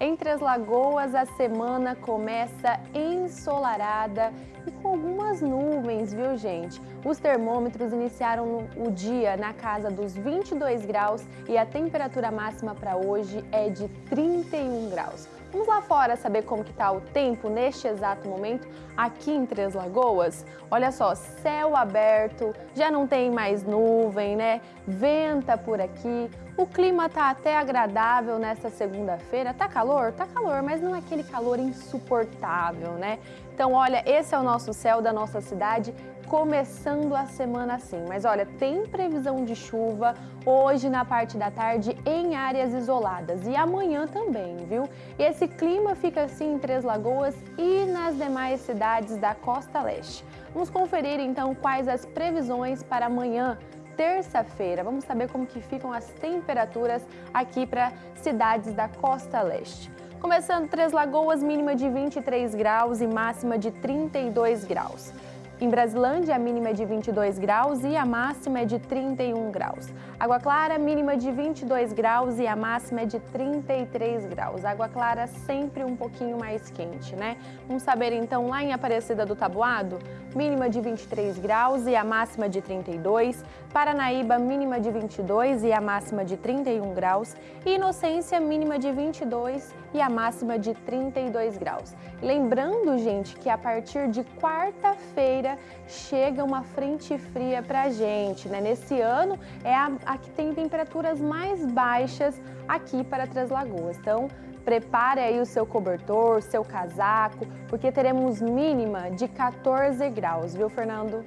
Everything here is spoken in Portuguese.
Em Três Lagoas, a semana começa ensolarada e com algumas nuvens, viu gente? Os termômetros iniciaram o dia na casa dos 22 graus e a temperatura máxima para hoje é de 31 graus. Vamos lá fora saber como que está o tempo neste exato momento aqui em Três Lagoas? Olha só, céu aberto, já não tem mais nuvem, né? Venta por aqui, o clima tá até agradável nesta segunda-feira. Tá calor? Tá calor, mas não é aquele calor insuportável, né? Então, olha, esse é o nosso céu da nossa cidade começando a semana assim. Mas olha, tem previsão de chuva hoje na parte da tarde em áreas isoladas e amanhã também, viu? E esse clima fica assim em Três Lagoas e nas demais cidades da costa leste. Vamos conferir então quais as previsões para amanhã, terça-feira. Vamos saber como que ficam as temperaturas aqui para cidades da costa leste. Começando Três Lagoas, mínima de 23 graus e máxima de 32 graus. Em Brasilândia, a mínima é de 22 graus e a máxima é de 31 graus. Água Clara, mínima de 22 graus e a máxima é de 33 graus. Água Clara sempre um pouquinho mais quente, né? Vamos saber então lá em Aparecida do Tabuado, mínima de 23 graus e a máxima de 32. Paranaíba, mínima de 22 e a máxima de 31 graus. E Inocência, mínima de 22 e a máxima de 32 graus. Lembrando, gente, que a partir de quarta-feira chega uma frente fria pra gente, né? Nesse ano é a, a que tem temperaturas mais baixas aqui para Três Lagoas. Então, prepare aí o seu cobertor, seu casaco, porque teremos mínima de 14 graus, viu, Fernando?